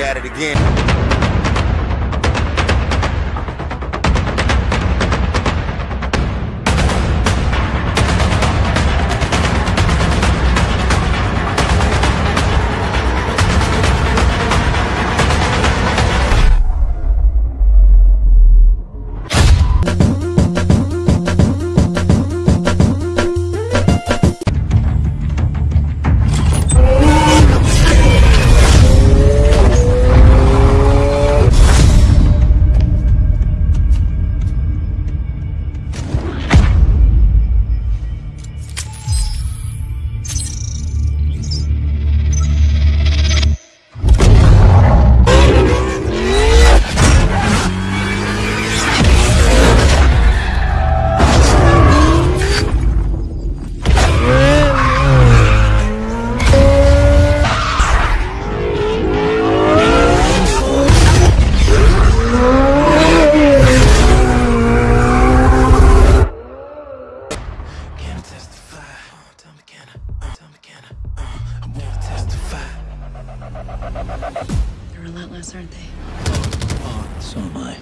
at it again. They're relentless, aren't they? So am I.